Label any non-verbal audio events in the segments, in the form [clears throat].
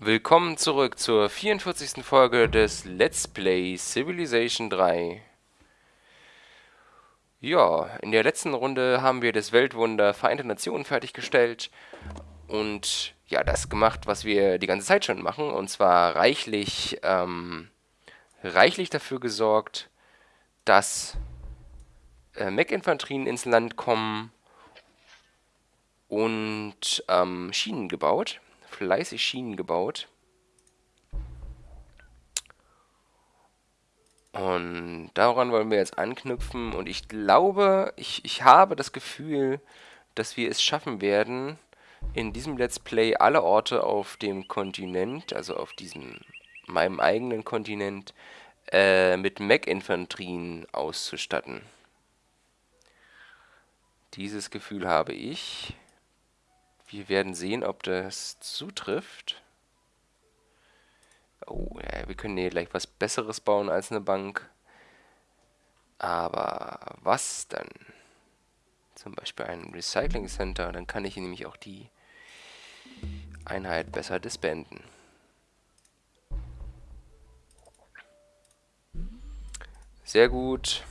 Willkommen zurück zur 44. Folge des Let's Play Civilization 3. Ja, in der letzten Runde haben wir das Weltwunder Vereinte Nationen fertiggestellt und ja, das gemacht, was wir die ganze Zeit schon machen, und zwar reichlich, ähm, reichlich dafür gesorgt, dass äh, Mech-Infanterien ins Land kommen und ähm, Schienen gebaut, fleißig Schienen gebaut. Und daran wollen wir jetzt anknüpfen und ich glaube, ich, ich habe das Gefühl, dass wir es schaffen werden, in diesem Let's Play alle Orte auf dem Kontinent, also auf diesem meinem eigenen Kontinent, äh, mit Mech-Infanterien auszustatten. Dieses Gefühl habe ich. Wir werden sehen, ob das zutrifft. Oh, ja, wir können hier gleich was Besseres bauen als eine Bank. Aber was dann? Zum Beispiel ein Recycling Center. Dann kann ich hier nämlich auch die Einheit besser disbanden. Sehr gut.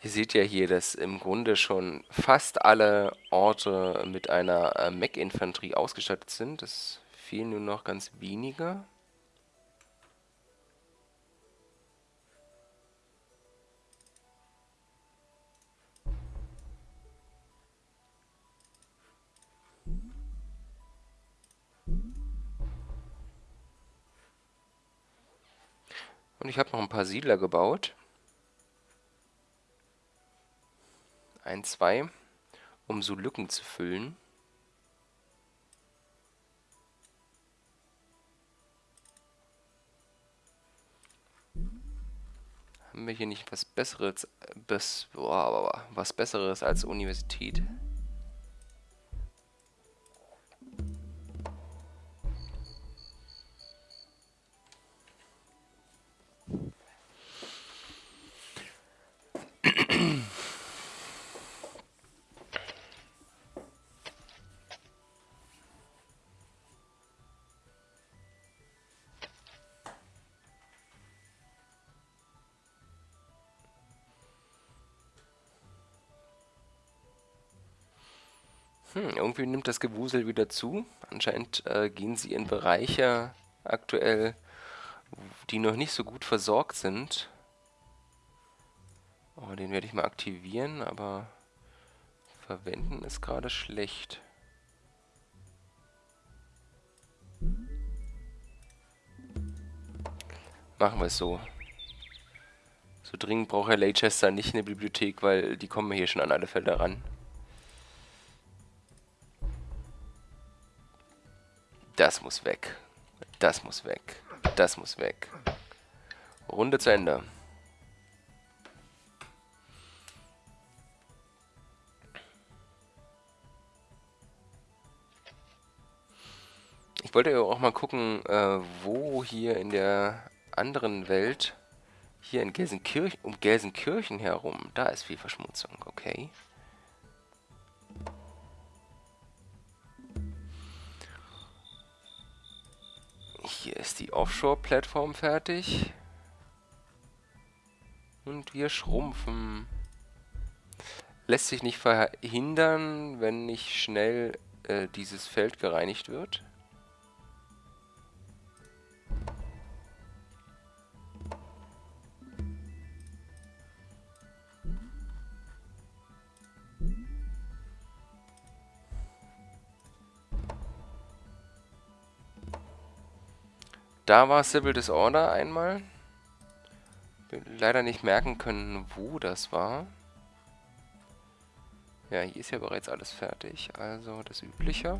Ihr seht ja hier, dass im Grunde schon fast alle Orte mit einer äh, Mech-Infanterie ausgestattet sind. Es fehlen nur noch ganz wenige. Und ich habe noch ein paar Siedler gebaut. Ein, zwei, um so Lücken zu füllen. Haben wir hier nicht was Besseres, boah, was Besseres als Universität? Irgendwie nimmt das Gewusel wieder zu. Anscheinend äh, gehen sie in Bereiche aktuell, die noch nicht so gut versorgt sind. Oh, den werde ich mal aktivieren, aber verwenden ist gerade schlecht. Machen wir es so. So dringend braucht Herr Leicester nicht eine Bibliothek, weil die kommen hier schon an alle Fälle ran. Das muss weg. Das muss weg. Das muss weg. Runde zu Ende. Ich wollte ja auch mal gucken, äh, wo hier in der anderen Welt, hier in Gelsenkirchen, um Gelsenkirchen herum, da ist viel Verschmutzung, okay. Hier ist die Offshore-Plattform fertig. Und wir schrumpfen. Lässt sich nicht verhindern, wenn nicht schnell äh, dieses Feld gereinigt wird. Da war Civil Disorder einmal. Leider nicht merken können, wo das war. Ja, hier ist ja bereits alles fertig. Also das Übliche.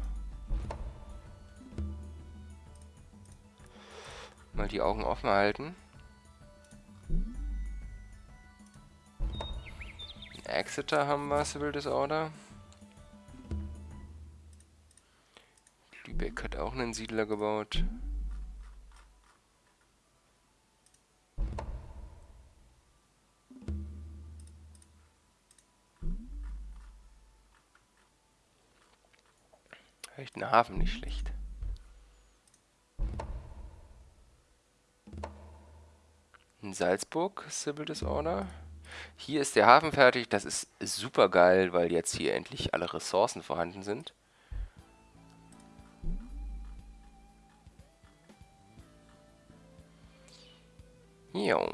Mal die Augen offen halten. Exeter haben wir, Civil Disorder. Lübeck hat auch einen Siedler gebaut. Vielleicht ein Hafen nicht schlecht. In Salzburg, Civil Disorder. Hier ist der Hafen fertig. Das ist super geil, weil jetzt hier endlich alle Ressourcen vorhanden sind. Jo.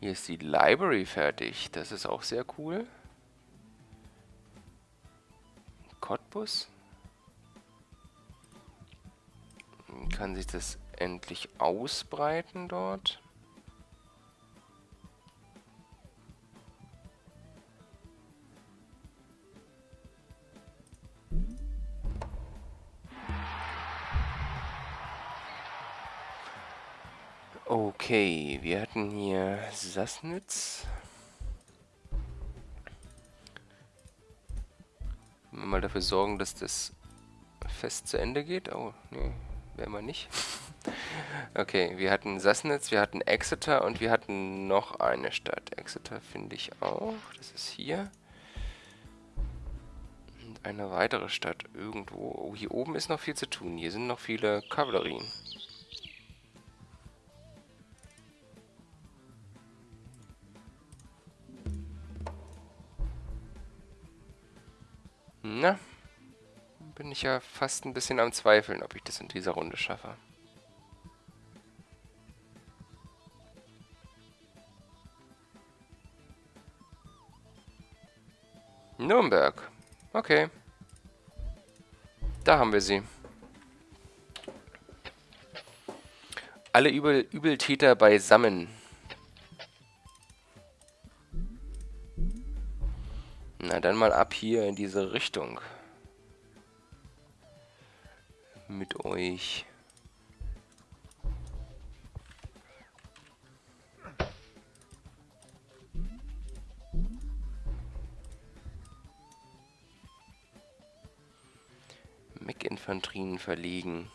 Hier ist die Library fertig. Das ist auch sehr cool. Cottbus. Kann sich das endlich ausbreiten dort? Okay, wir hatten hier Sassnitz. Dafür sorgen, dass das fest zu Ende geht. Oh, nee, werden wir nicht. [laughs] okay, wir hatten Sassnitz, wir hatten Exeter und wir hatten noch eine Stadt. Exeter finde ich auch. Das ist hier. Und eine weitere Stadt irgendwo. Oh, hier oben ist noch viel zu tun. Hier sind noch viele Kavallerien. Na, bin ich ja fast ein bisschen am Zweifeln, ob ich das in dieser Runde schaffe. Nürnberg. Okay. Da haben wir sie. Alle Übel Übeltäter beisammen. Na dann mal ab hier in diese Richtung. Mit euch. Mech-Infanterien verlegen.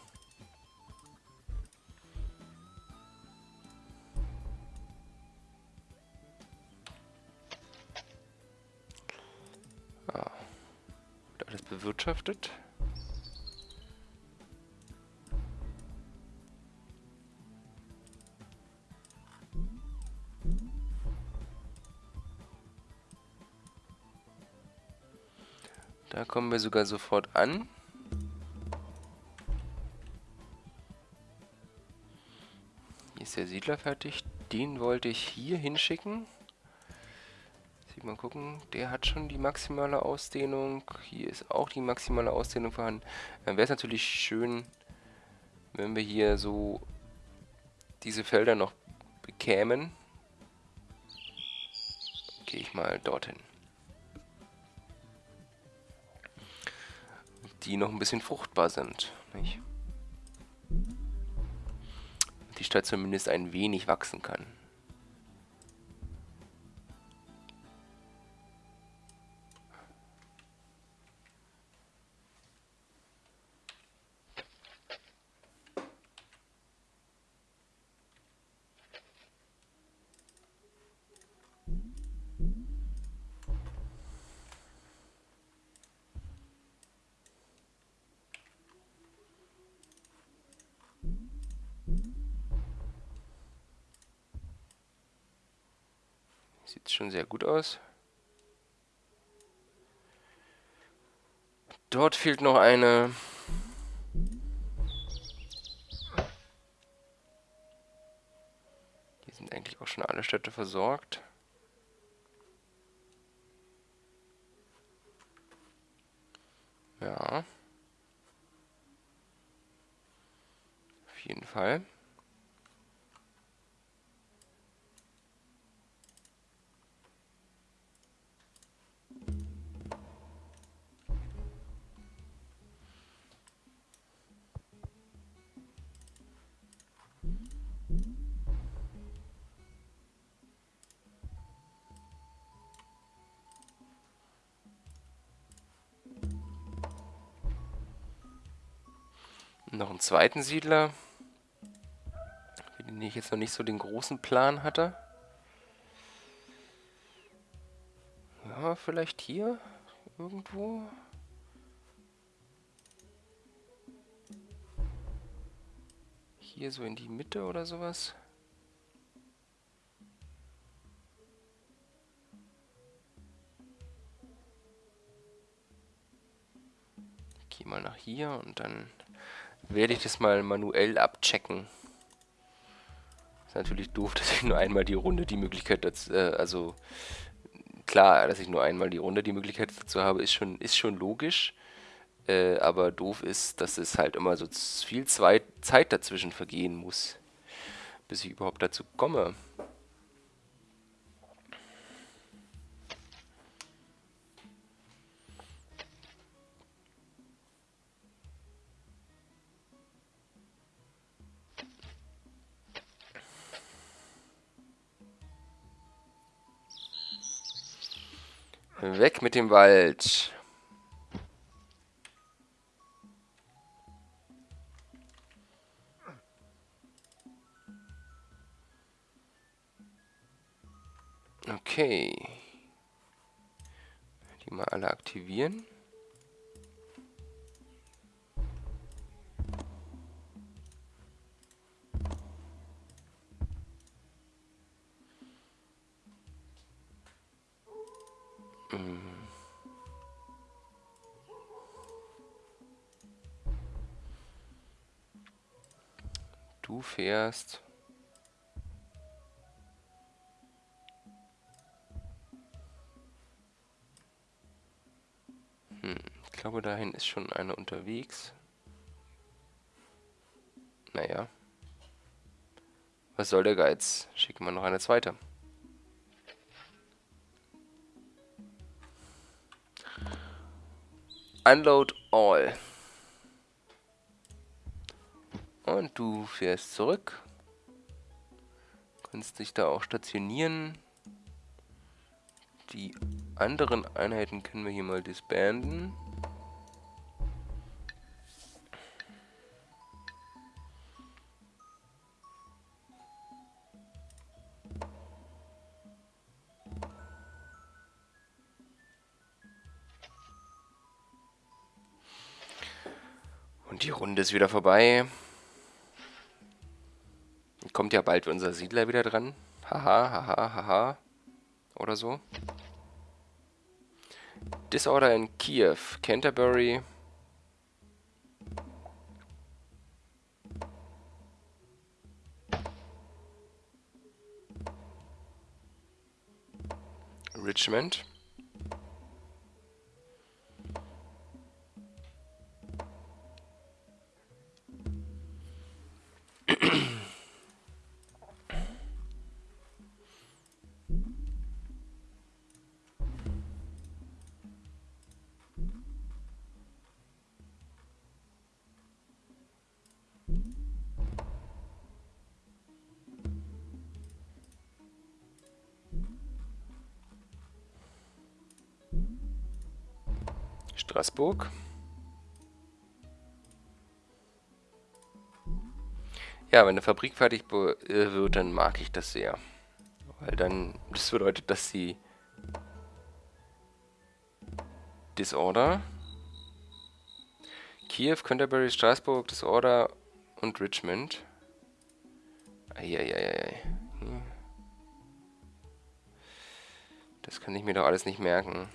Bewirtschaftet. Da kommen wir sogar sofort an. Hier ist der Siedler fertig. Den wollte ich hier hinschicken mal gucken. Der hat schon die maximale Ausdehnung. Hier ist auch die maximale Ausdehnung vorhanden. Dann wäre es natürlich schön, wenn wir hier so diese Felder noch bekämen. Gehe ich mal dorthin. Die noch ein bisschen fruchtbar sind. Nicht? Die Stadt zumindest ein wenig wachsen kann. Gut aus. Dort fehlt noch eine. Hier sind eigentlich auch schon alle Städte versorgt. Noch einen zweiten Siedler. Den ich jetzt noch nicht so den großen Plan hatte. Ja, vielleicht hier irgendwo. Hier so in die Mitte oder sowas. Ich gehe mal nach hier und dann werde ich das mal manuell abchecken. Ist natürlich doof, [laughs] dass ich nur einmal die Runde die Möglichkeit dazu, äh, also klar, dass ich nur einmal die Runde die Möglichkeit dazu habe, ist schon, ist schon logisch. Äh, aber doof ist, dass es halt immer so viel Zeit dazwischen vergehen muss, bis ich überhaupt dazu komme. Dem Wald. Okay. Die mal alle aktivieren. Fährst Ich glaube, dahin ist schon einer unterwegs. Naja. Was soll der Geiz? Schicken wir noch eine zweite. Unload all. Und du fährst zurück. Kannst dich da auch stationieren. Die anderen Einheiten können wir hier mal disbanden. Und die Runde ist wieder vorbei. Kommt ja bald unser Siedler wieder dran. Haha, haha, haha. Oder so. Disorder in Kiew, Canterbury. Richmond. Straßburg. Ja, wenn eine Fabrik fertig äh, wird, dann mag ich das sehr. Weil dann, das bedeutet, dass sie Disorder, Kiew, Canterbury, Straßburg, Disorder und Richmond. Eieieiei. Das kann ich mir doch alles nicht merken.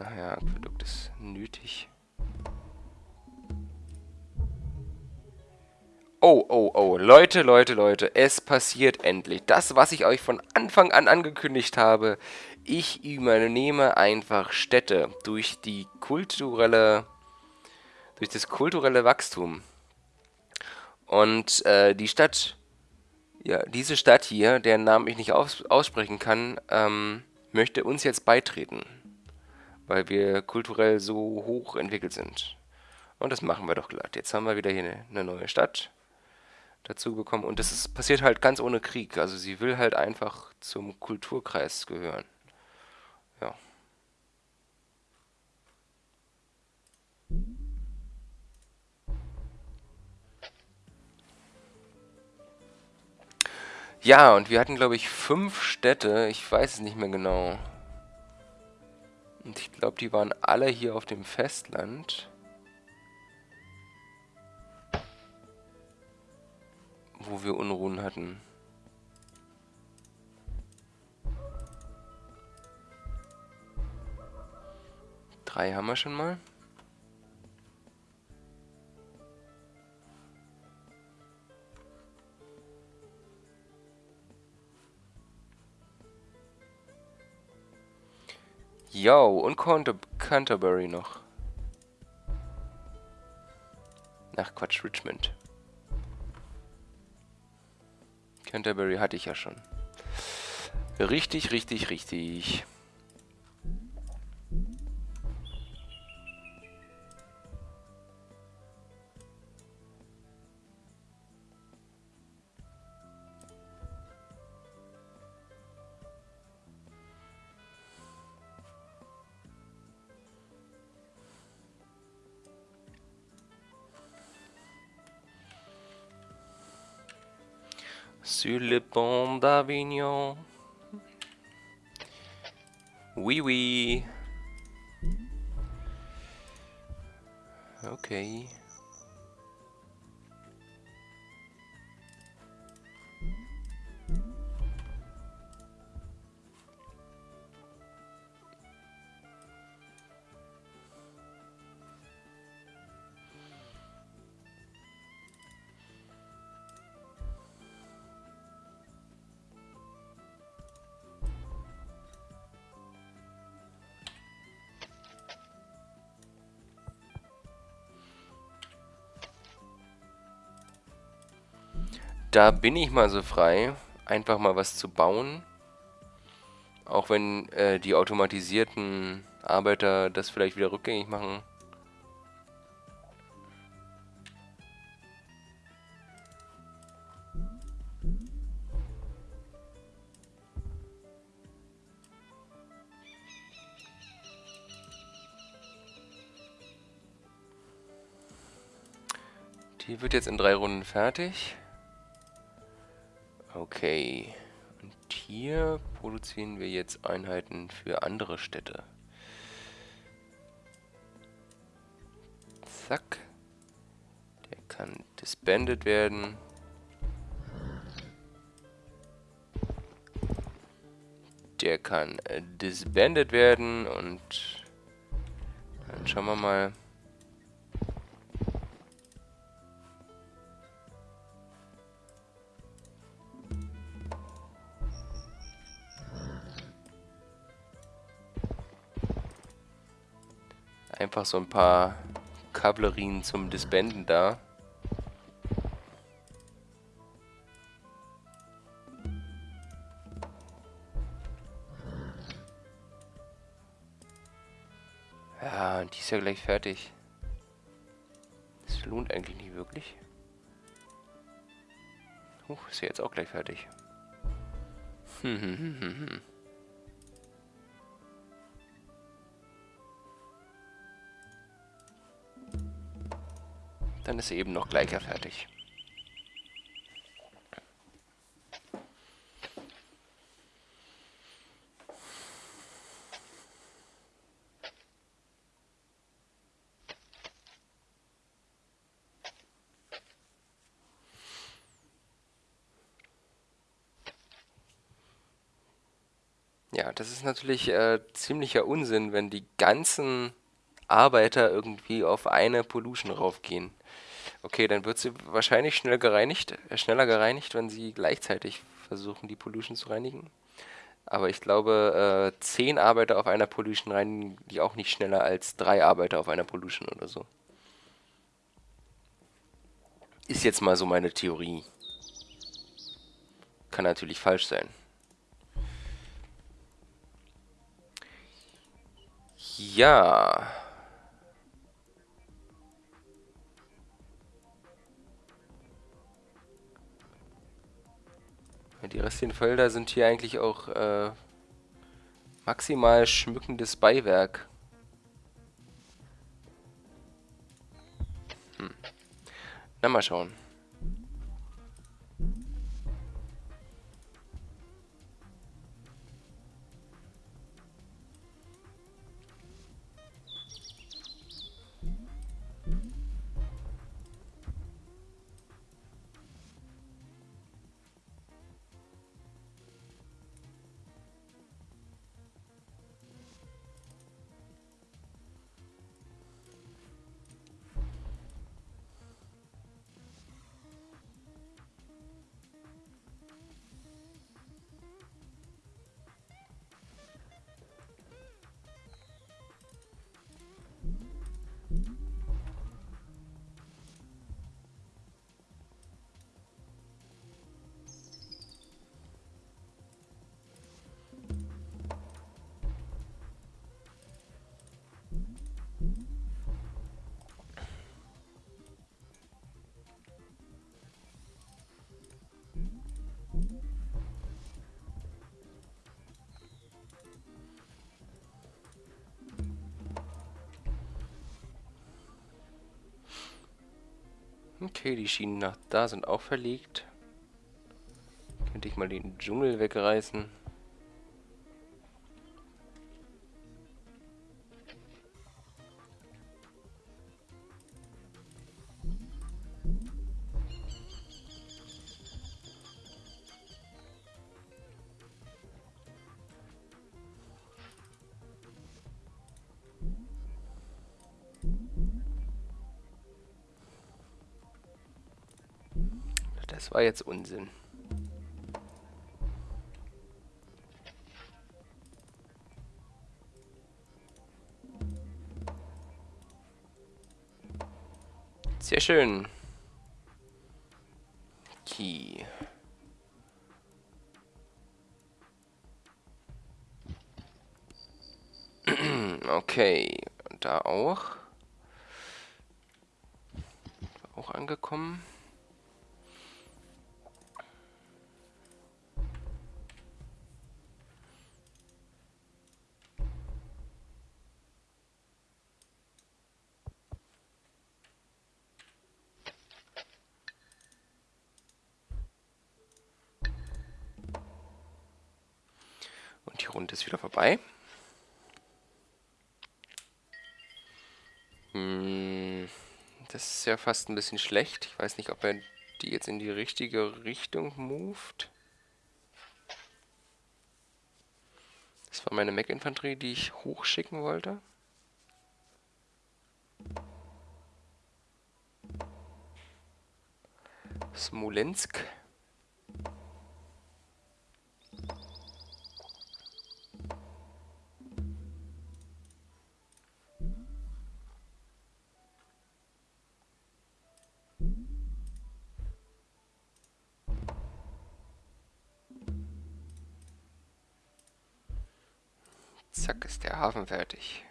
Ach ja, Aquädukt ist nötig. Oh, oh, oh. Leute, Leute, Leute. Es passiert endlich. Das, was ich euch von Anfang an angekündigt habe. Ich übernehme einfach Städte durch die kulturelle... durch das kulturelle Wachstum. Und äh, die Stadt... Ja, diese Stadt hier, deren Namen ich nicht aus aussprechen kann, ähm, möchte uns jetzt beitreten weil wir kulturell so hoch entwickelt sind. Und das machen wir doch glatt. Jetzt haben wir wieder hier eine, neue Stadt dazu bekommen. Und das ist, passiert halt ganz ohne Krieg. Also sie will halt einfach zum Kulturkreis gehören. Ja. Ja, und wir hatten, glaube ich, fünf Städte. Ich weiß es nicht mehr genau. Und ich glaube, die waren alle hier auf dem Festland. Wo wir Unruhen hatten. Drei haben wir schon mal. Yo, und Canter Canterbury noch. Ach Quatsch, Richmond. Canterbury hatte ich ja schon. Richtig, richtig, richtig. Sur le pont d'Avignon. Oui, oui. Okay. Da bin ich mal so frei, einfach mal was zu bauen. Auch wenn äh, die automatisierten Arbeiter das vielleicht wieder rückgängig machen. Die wird jetzt in drei Runden fertig. Okay. Und hier produzieren wir jetzt Einheiten für andere Städte. Zack. Der kann disbanded werden. Der kann äh, disbanded werden und dann schauen wir mal. Einfach so ein paar Kablerien zum Disbanden da. Ja, und die ist ja gleich fertig. Das lohnt eigentlich nicht wirklich. Huch, ist ja jetzt auch gleich fertig. Hm, hm, hm, hm, hm. Dann ist sie eben noch gleicher fertig. Ja, das ist natürlich äh, ziemlicher Unsinn, wenn die ganzen Arbeiter irgendwie auf eine Pollution raufgehen. Okay, dann wird sie wahrscheinlich schnell gereinigt, äh, schneller gereinigt, wenn sie gleichzeitig versuchen, die Pollution zu reinigen. Aber ich glaube, äh, zehn Arbeiter auf einer Pollution reinigen die auch nicht schneller als drei Arbeiter auf einer Pollution oder so. Ist jetzt mal so meine Theorie. Kann natürlich falsch sein. Ja. Die restlichen Felder sind hier eigentlich auch äh, maximal schmückendes Beiwerk. Hm. Na, mal schauen. Okay, die Schienen nach da sind auch verlegt. Könnte ich mal den Dschungel wegreißen. War jetzt Unsinn. Sehr schön. Key. [clears throat] Okay, da auch. Auch angekommen. 2. Hm, das ist ja fast ein bisschen schlecht. Ich weiß nicht, ob er die jetzt in die richtige Richtung moved. Das war meine Mech-Infanterie, die ich hochschicken wollte. Smolensk. Zack,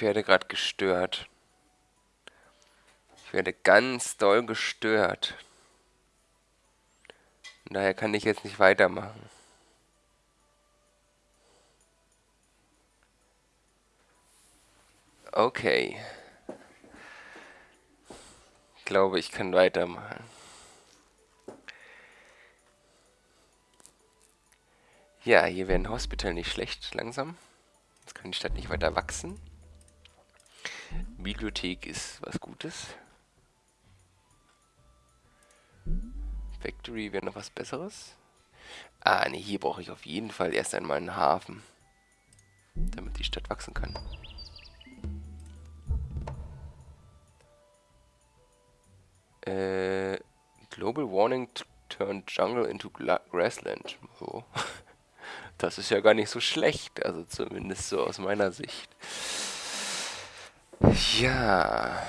Ich werde gerade gestört. Ich werde ganz doll gestört. Und daher kann ich jetzt nicht weitermachen. Okay. Ich glaube, ich kann weitermachen. Ja, hier wäre ein Hospital nicht schlecht, langsam. Jetzt kann die Stadt nicht weiter wachsen. Bibliothek ist was Gutes. Factory wäre noch was Besseres. Ah, ne, hier brauche ich auf jeden Fall erst einmal einen Hafen. Damit die Stadt wachsen kann. Äh, Global Warning turned Jungle into Grassland. Oh. [laughs] Das ist ja gar nicht so schlecht, also zumindest so aus meiner Sicht. Ja.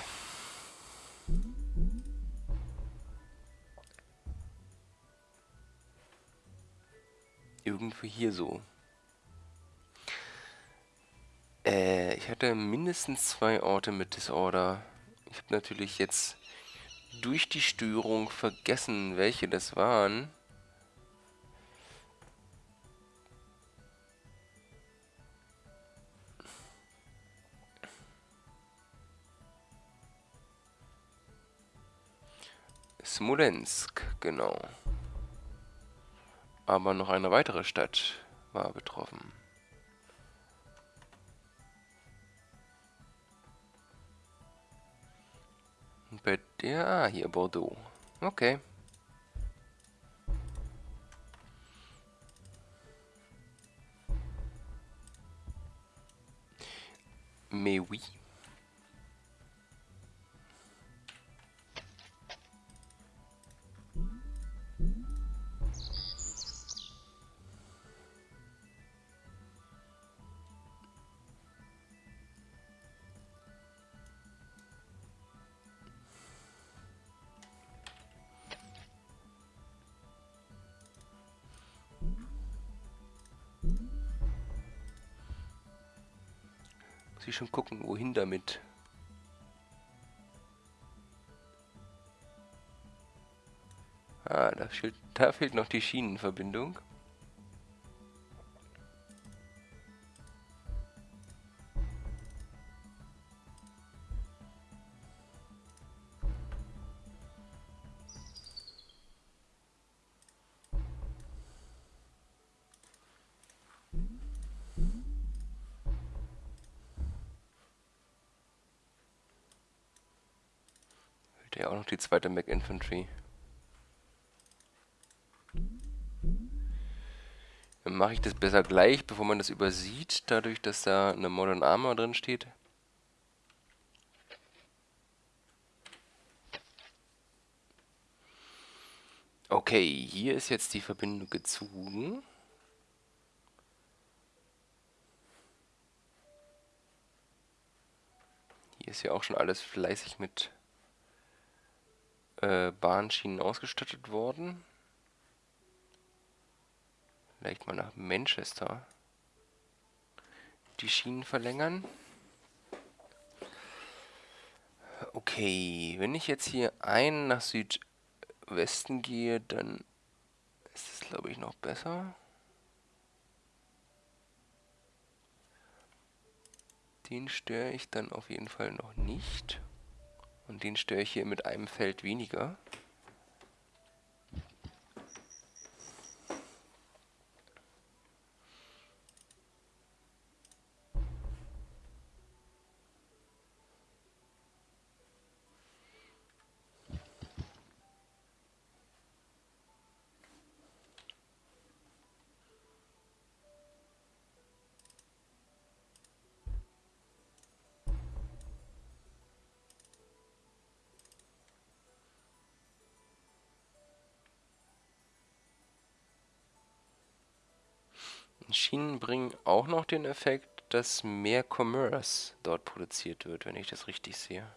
Irgendwo hier so. Äh, ich hatte mindestens zwei Orte mit Disorder. Ich habe natürlich jetzt durch die Störung vergessen, welche das waren. Smolensk, genau. Aber noch eine weitere Stadt war betroffen. Und bei der, ah, hier Bordeaux. Okay. Mais oui. Ich schon gucken, wohin damit. Ah, da fehlt, da fehlt noch die Schienenverbindung. Zweite Mac Infantry. Dann mache ich das besser gleich, bevor man das übersieht, dadurch, dass da eine Modern Armor drin steht. Okay, hier ist jetzt die Verbindung gezogen. Hier ist ja auch schon alles fleißig mit äh, Bahnschienen ausgestattet worden. Vielleicht mal nach Manchester die Schienen verlängern. Okay, wenn ich jetzt hier ein nach Südwesten gehe, dann ist es glaube ich noch besser. Den störe ich dann auf jeden Fall noch nicht. Und den störe ich hier mit einem Feld weniger. Schienen bringen auch noch den Effekt, dass mehr Commerce dort produziert wird, wenn ich das richtig sehe.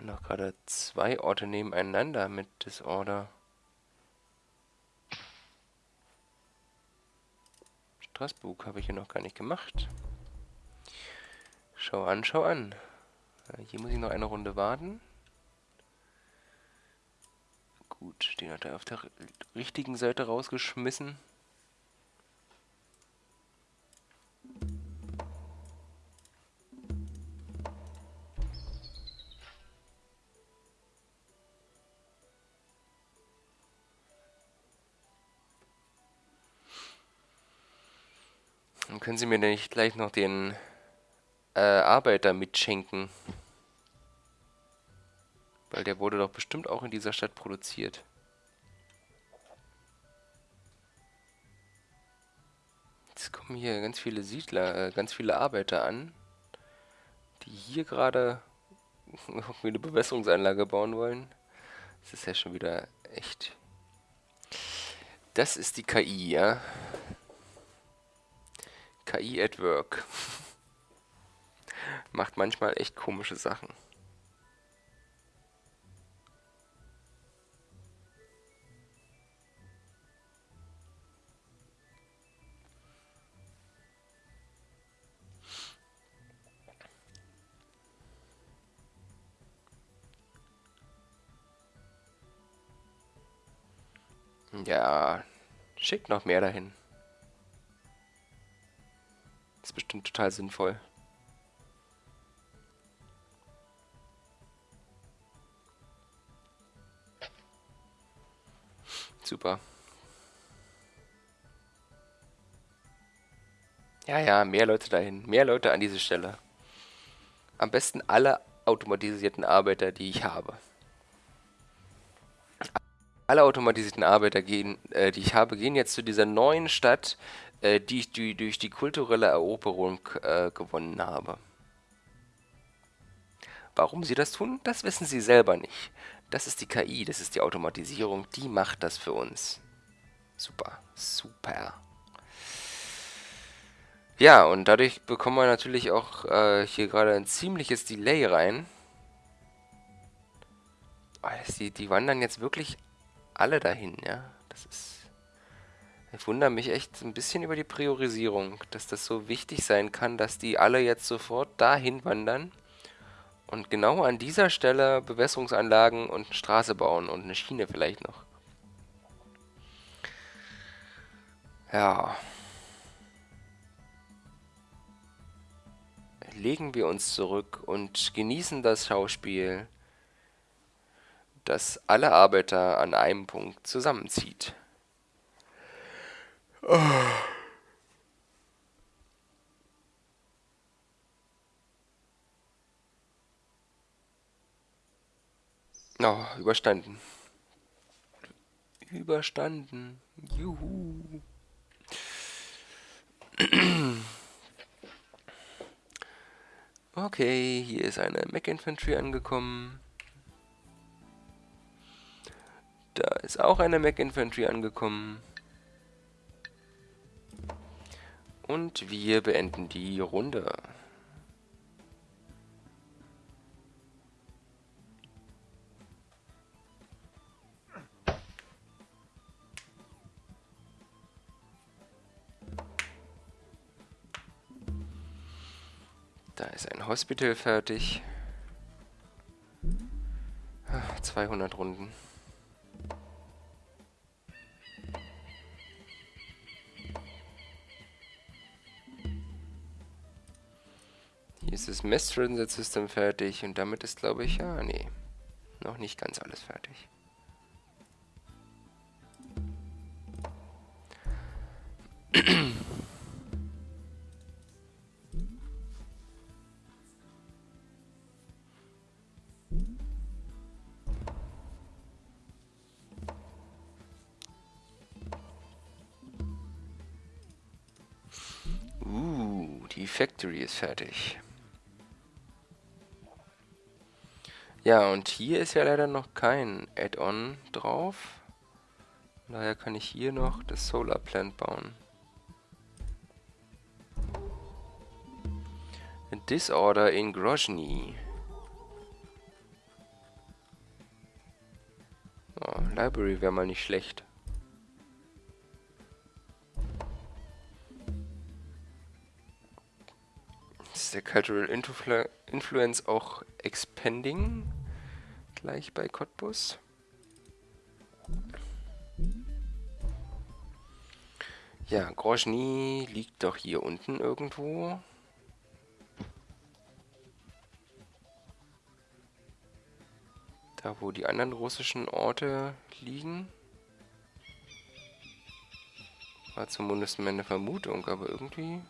noch gerade zwei Orte nebeneinander mit Disorder. Straßburg habe ich hier noch gar nicht gemacht. Schau an, schau an. Hier muss ich noch eine Runde warten. Gut, den hat er auf der richtigen Seite rausgeschmissen. Können Sie mir nicht gleich noch den äh, Arbeiter mitschenken. Weil der wurde doch bestimmt auch in dieser Stadt produziert. Jetzt kommen hier ganz viele Siedler, äh, ganz viele Arbeiter an, die hier gerade eine Bewässerungsanlage bauen wollen. Das ist ja schon wieder echt... Das ist die KI, ja. KI at Work. [laughs] Macht manchmal echt komische Sachen. Ja, schickt noch mehr dahin. Ist bestimmt total sinnvoll. Super. Ja, ja, mehr Leute dahin. Mehr Leute an diese Stelle. Am besten alle automatisierten Arbeiter, die ich habe. Alle automatisierten Arbeiter, gehen, äh, die ich habe, gehen jetzt zu dieser neuen Stadt, äh, die ich die, durch die kulturelle Eroberung äh, gewonnen habe. Warum sie das tun, das wissen sie selber nicht. Das ist die KI, das ist die Automatisierung, die macht das für uns. Super, super. Ja, und dadurch bekommen wir natürlich auch äh, hier gerade ein ziemliches Delay rein. Oh, die, die wandern jetzt wirklich alle dahin, ja. Das ist... Ich wundere mich echt ein bisschen über die Priorisierung, dass das so wichtig sein kann, dass die alle jetzt sofort dahin wandern und genau an dieser Stelle Bewässerungsanlagen und eine Straße bauen und eine Schiene vielleicht noch. Ja. Legen wir uns zurück und genießen das Schauspiel, das alle Arbeiter an einem Punkt zusammenzieht. Oh. Oh, überstanden. Überstanden. Juhu. Okay, hier ist eine Mac Infantry angekommen. Da ist auch eine Mac Infantry angekommen. Und wir beenden die Runde. Da ist ein Hospital fertig. 200 Runden. Hier ist das Transit System fertig und damit ist, glaube ich, ja, nee, noch nicht ganz alles fertig. Uh, die Factory ist fertig. Ja, und hier ist ja leider noch kein Add-on drauf. Daher kann ich hier noch das Solar Plant bauen. Disorder in Grozny. Oh, Library wäre mal nicht schlecht. Cultural Influ Influence auch expanding? Gleich bei Cottbus. Ja, Grozny liegt doch hier unten irgendwo. Da, wo die anderen russischen Orte liegen. War zumindest meine Vermutung, aber irgendwie...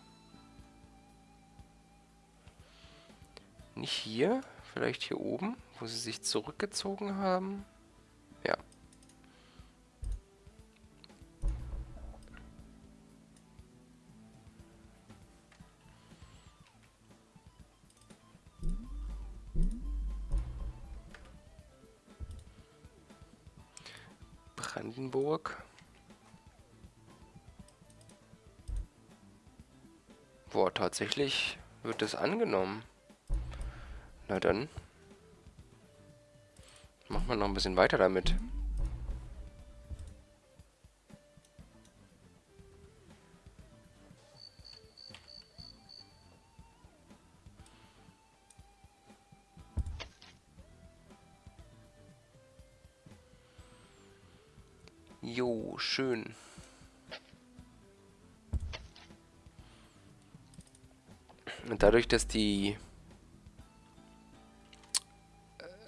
Nicht hier, vielleicht hier oben, wo sie sich zurückgezogen haben. Ja. Brandenburg. Boah, tatsächlich wird das angenommen. Na dann. Machen wir noch ein bisschen weiter damit. Jo, schön. Und dadurch, dass die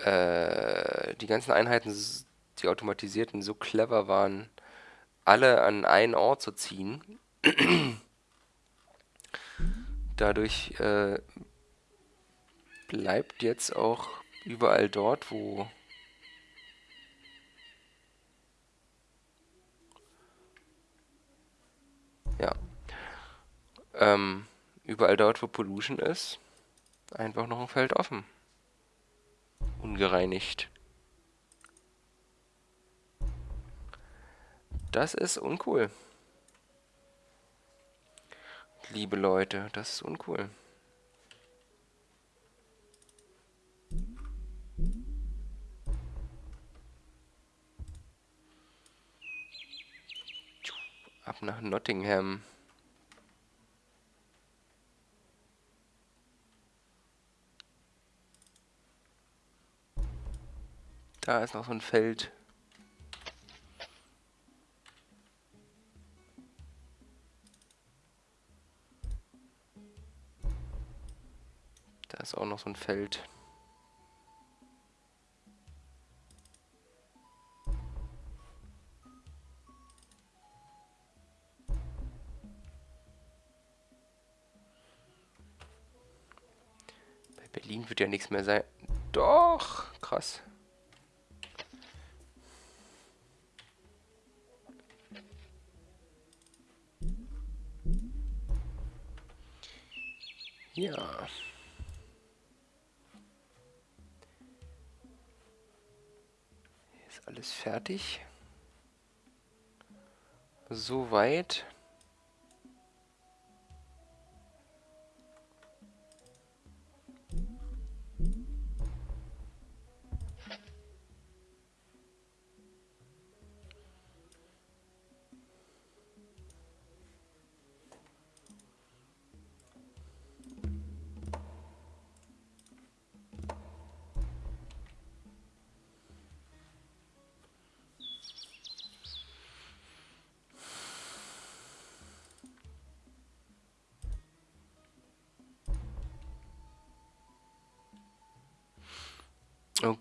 äh, die ganzen Einheiten, die automatisierten, so clever waren, alle an einen Ort zu ziehen, [clears throat] Dadurch äh, bleibt jetzt auch überall dort, wo ja ähm, überall dort, wo Pollution ist, einfach noch ein Feld offen. Ungereinigt. Das ist uncool. Liebe Leute, das ist uncool. Ab nach Nottingham. Da ist noch so ein Feld. Da ist auch noch so ein Feld. Bei Berlin wird ja nichts mehr sein. Doch, krass. Ja. Hier ist alles fertig. Soweit.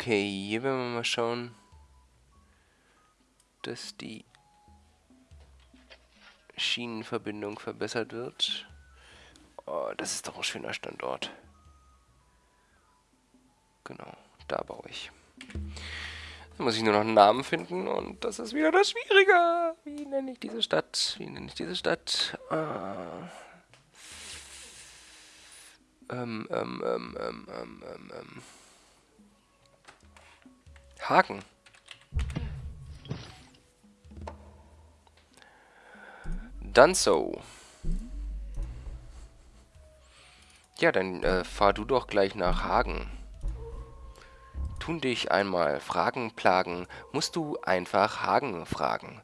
Okay, hier werden wir mal schauen, dass die Schienenverbindung verbessert wird. Oh, das ist doch ein schöner Standort. Genau, da baue ich. Dann muss ich nur noch einen Namen finden und das ist wieder das Schwierige. Wie nenne ich diese Stadt? Wie nenne ich diese Stadt? Ah. Ähm, ähm, ähm, ähm, ähm, ähm, ähm. Haken. Dann so. Ja, dann äh, fahr du doch gleich nach Hagen. Tun dich einmal Fragen plagen, musst du einfach Hagen fragen.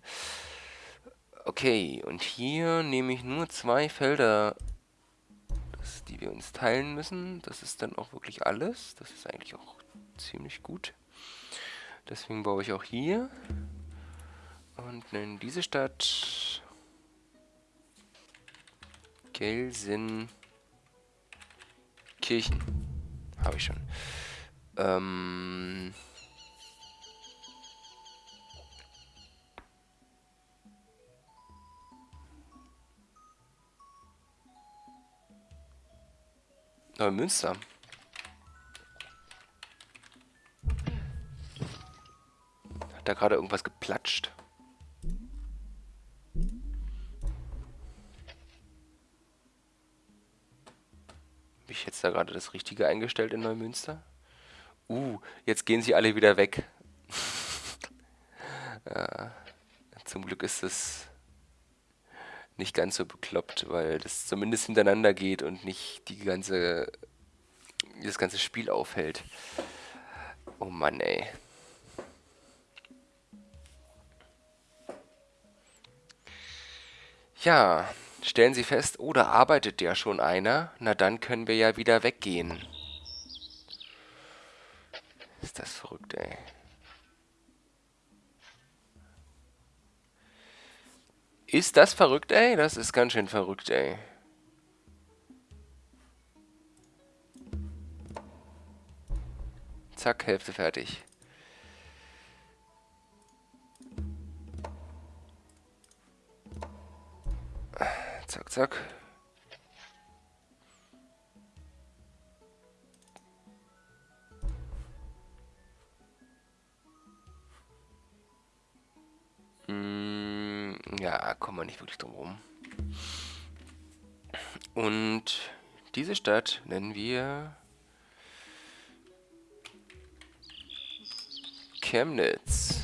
Okay, und hier nehme ich nur zwei Felder, das, die wir uns teilen müssen. Das ist dann auch wirklich alles. Das ist eigentlich auch ziemlich gut. Deswegen baue ich auch hier. Und nenne diese Stadt Gelsenkirchen. Habe ich schon. Ähm... Neumünster. Da gerade irgendwas geplatscht? Habe ich jetzt da gerade das Richtige eingestellt in Neumünster? Uh, jetzt gehen sie alle wieder weg. [laughs] ja, zum Glück ist es nicht ganz so bekloppt, weil das zumindest hintereinander geht und nicht die ganze das ganze Spiel aufhält. Oh Mann, ey. Ja, stellen Sie fest, oh, da arbeitet ja schon einer. Na, dann können wir ja wieder weggehen. Ist das verrückt, ey. Ist das verrückt, ey? Das ist ganz schön verrückt, ey. Zack, Hälfte fertig. Zack. Mm, ja, kommen wir nicht wirklich drum rum. Und diese Stadt nennen wir Chemnitz.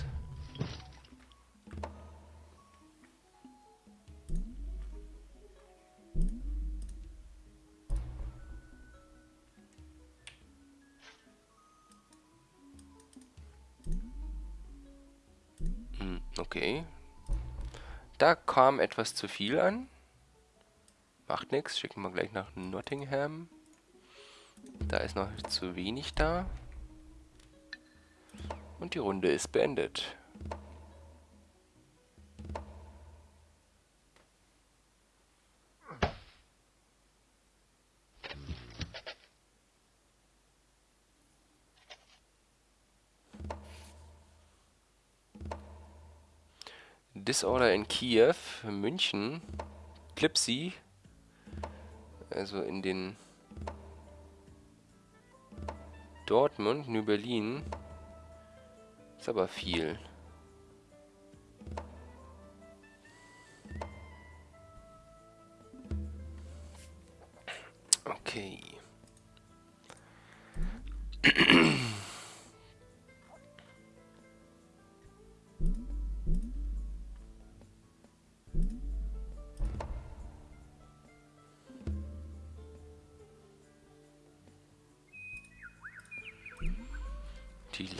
Kam etwas zu viel an. Macht nichts, schicken wir gleich nach Nottingham. Da ist noch zu wenig da. Und die Runde ist beendet. Disorder in Kiew, München, Klipsi, also in den Dortmund, New Berlin, ist aber viel.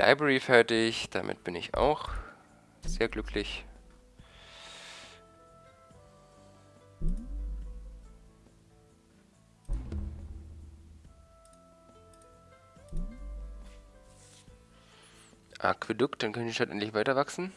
Library fertig, damit bin ich auch sehr glücklich. Aquädukt, dann können die Stadt endlich weiter wachsen.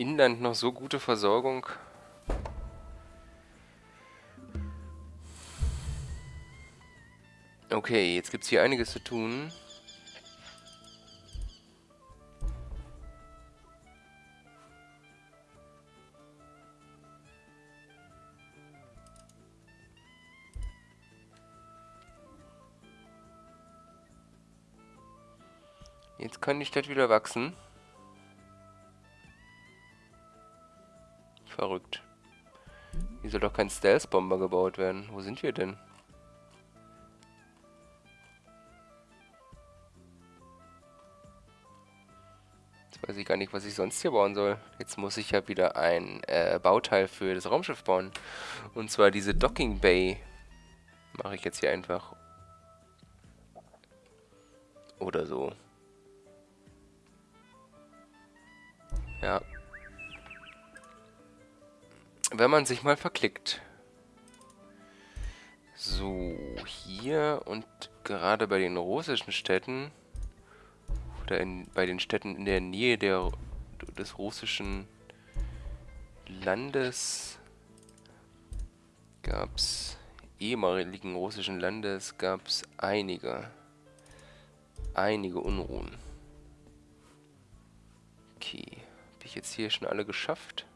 Inland noch so gute Versorgung. Okay, jetzt gibt es hier einiges zu tun. Jetzt kann die Stadt wieder wachsen. Soll doch kein Stealth-Bomber gebaut werden. Wo sind wir denn? Jetzt weiß ich gar nicht, was ich sonst hier bauen soll. Jetzt muss ich ja wieder ein äh, Bauteil für das Raumschiff bauen. Und zwar diese Docking Bay. Mache ich jetzt hier einfach. Oder so. Ja, wenn man sich mal verklickt. So, hier und gerade bei den russischen Städten oder in, bei den Städten in der Nähe der, des russischen Landes gab es ehemaligen russischen Landes gab es einige einige Unruhen. Okay, habe ich jetzt hier schon alle geschafft?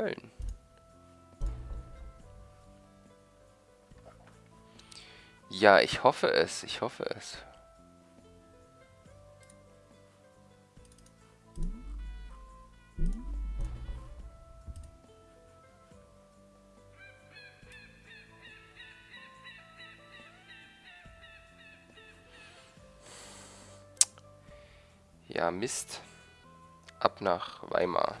Köln. Ja, ich hoffe es. Ich hoffe es. Ja, Mist. Ab nach Weimar.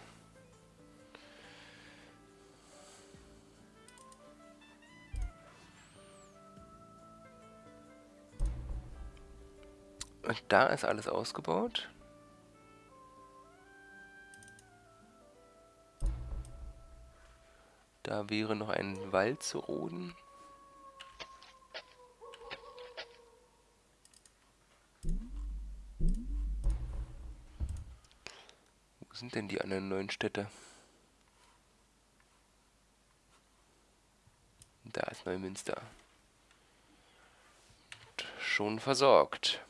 Und da ist alles ausgebaut. Da wäre noch ein Wald zu roden. Wo sind denn die anderen neuen Städte? Da ist Neumünster. Und schon versorgt.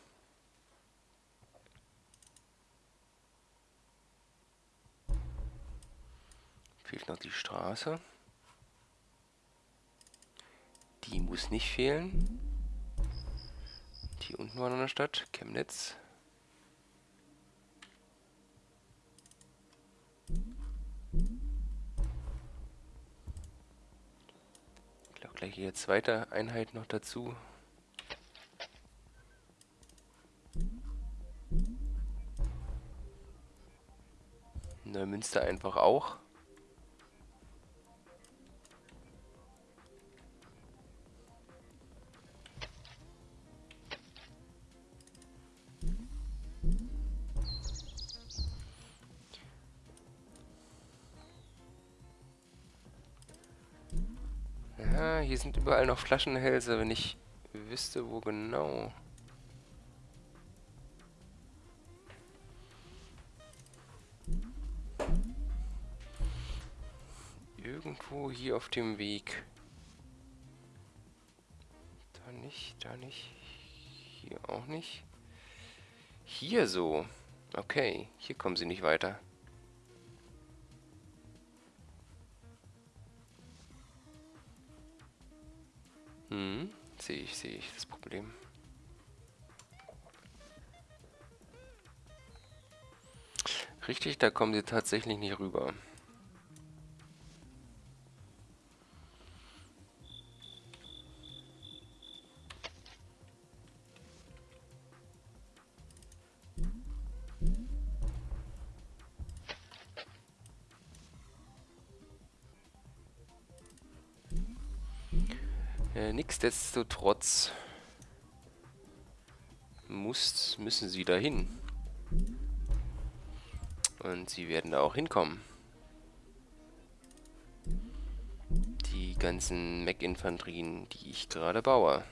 Noch die Straße. Die muss nicht fehlen. Die unten war noch eine Stadt. Chemnitz. Ich glaube gleich hier zweite Einheit noch dazu. Neumünster einfach auch. Hier sind überall noch Flaschenhälse, wenn ich wüsste, wo genau. Irgendwo hier auf dem Weg. Da nicht, da nicht. Hier auch nicht. Hier so. Okay, hier kommen sie nicht weiter. Hm, sehe ich, sehe ich das Problem. Richtig, da kommen sie tatsächlich nicht rüber. Nichtsdestotrotz muss, müssen sie dahin. Und sie werden da auch hinkommen. Die ganzen Mech-Infanterien, die ich gerade baue.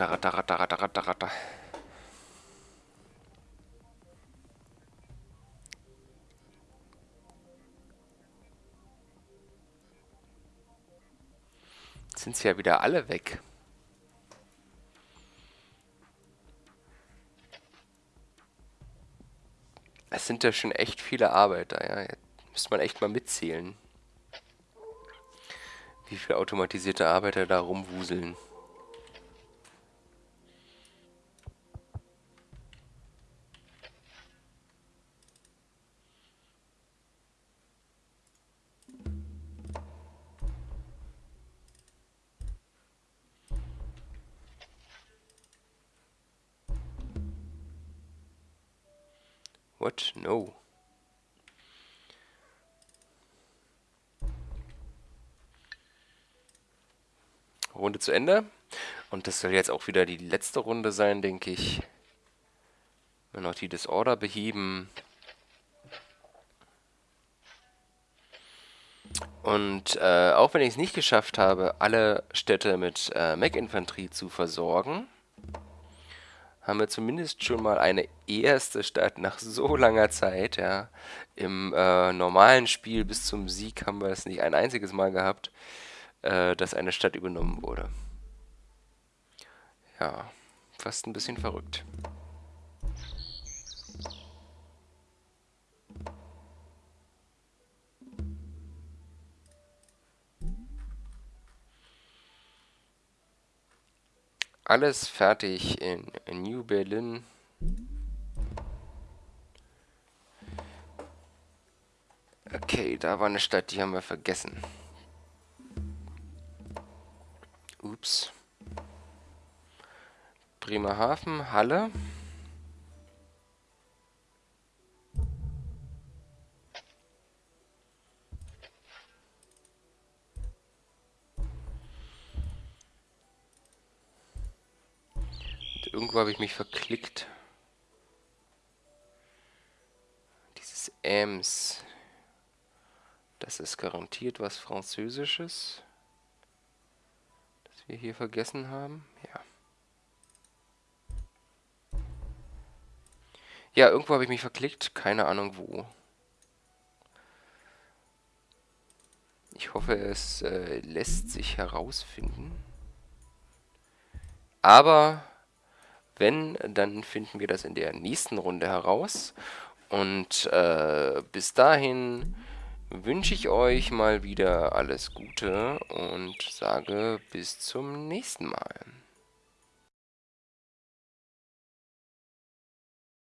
Ratter, ratter, ratter, ratter, ratter, ratter. Sind sie ja wieder alle weg. Es sind ja schon echt viele Arbeiter, ja. Jetzt müsste man echt mal mitzählen. Wie viele automatisierte Arbeiter da rumwuseln. What? No. Runde zu Ende. Und das soll jetzt auch wieder die letzte Runde sein, denke ich. Wenn noch die Disorder beheben. Und äh, auch wenn ich es nicht geschafft habe, alle Städte mit äh, Mech-Infanterie zu versorgen, haben wir zumindest schon mal eine erste Stadt nach so langer Zeit, ja. Im äh, normalen Spiel bis zum Sieg haben wir es nicht ein einziges Mal gehabt, äh, dass eine Stadt übernommen wurde. Ja, fast ein bisschen verrückt. Alles fertig in, New Berlin. Okay, da war eine Stadt, die haben wir vergessen. Ups. Bremerhaven, Halle. Irgendwo habe ich mich verklickt. Dieses Ems. Das ist garantiert was Französisches. Das wir hier vergessen haben. Ja. Ja, irgendwo habe ich mich verklickt. Keine Ahnung wo. Ich hoffe, es äh, lässt sich herausfinden. Aber wenn, dann finden wir das in der nächsten Runde heraus. Und äh, bis dahin wünsche ich euch mal wieder alles Gute und sage bis zum nächsten Mal.